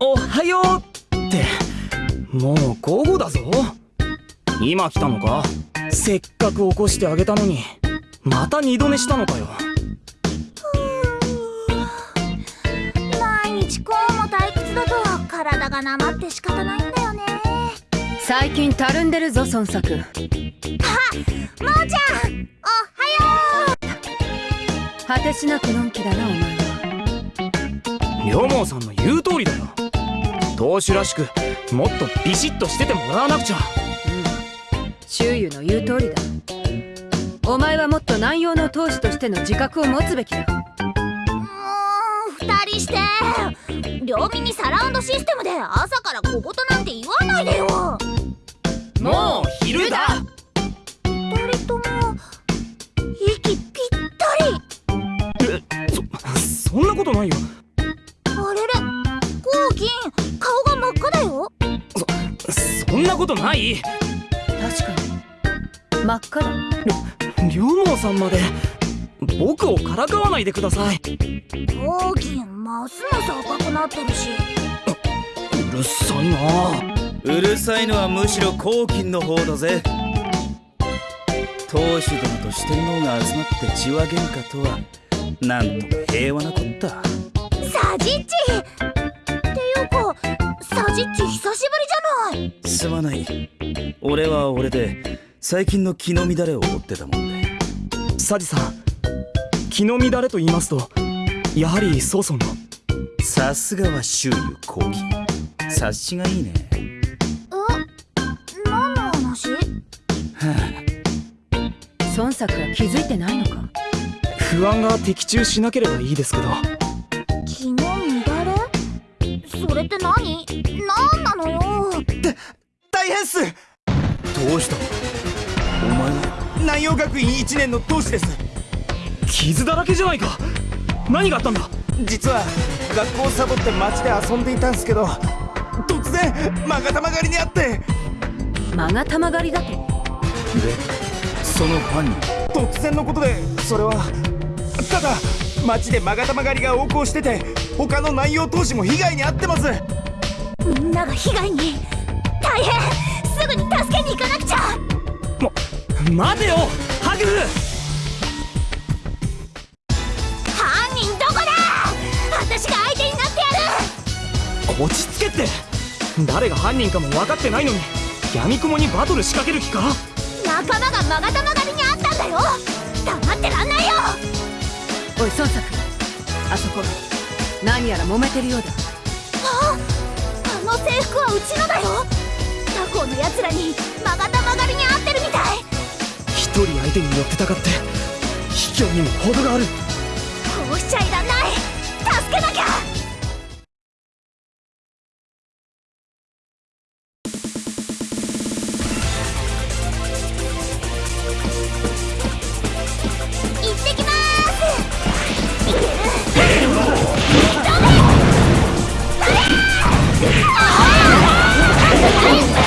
おはようってもう午後だぞ。今来たのか？せっかく起こしてあげたのにまた二度寝したのかよ。毎日こうも退屈だと体がなまって仕方ないんだよね。最近たるんでるぞ孫作。あもーちゃん。おはよう果てしなくのんきだなお前は。両毛さんの言う通りだよ。投手らしくもっとビシッとしててもらわなくちゃ。周囲の言う通りだ。お前はもっと南洋の投手としての自覚を持つべきだ。もう二人して。両耳サラウンドシステムで朝から小言なんて言わよ。あれれコウキン顔が真っ赤だよ。そんなことない？確かに。真っ赤だ。両毛さんまで僕をからかわないでください。コウキンますます赤くなってるし。うるさいな。うるさいのはむしろ黄金の方だぜ。当主殿と四天王が集まって血は喧嘩とはなんとも平和なこった。サジッチ。っていうかサジッチ久しぶりじゃない。すまない。俺は俺で最近の気の乱れを追ってたもんで。サジさん気の乱れと言いますとやはり曹操の。さすがは周遊黄金察しがいいね。え何の話？孫作は気づいてないのか？不安が的中しなければいいですけど。気の乱れ？それって何？何なのよ？大変っす！どうした？お前は南洋学院1年の同志です。傷だらけじゃないか。何があったんだ？実は学校をサボって街で遊んでいたんすけど突然まがたま狩りにあって。間がたま狩りだと？でその犯人突然のことでそれはただ街でまがたま狩りが横行してて他の南洋投手も被害に遭ってます。みんなが被害に大変すぐに助けに行かなくちゃ。も待てよハグ。犯人どこだ？私が相手になってやる。落ち着けって。誰が犯人かも分かってないのに闇雲にバトル仕掛ける気か？仲間がまがたま狩りにあったんだよ。黙ってらんないよおい孫作あそこ何やら揉めてるようだ。ああの制服はうちのだよ。他校のやつらにまがたま狩りにあってるみたい。一人相手に寄ってたかって卑怯にも程がある。こうしちゃいらん Let's.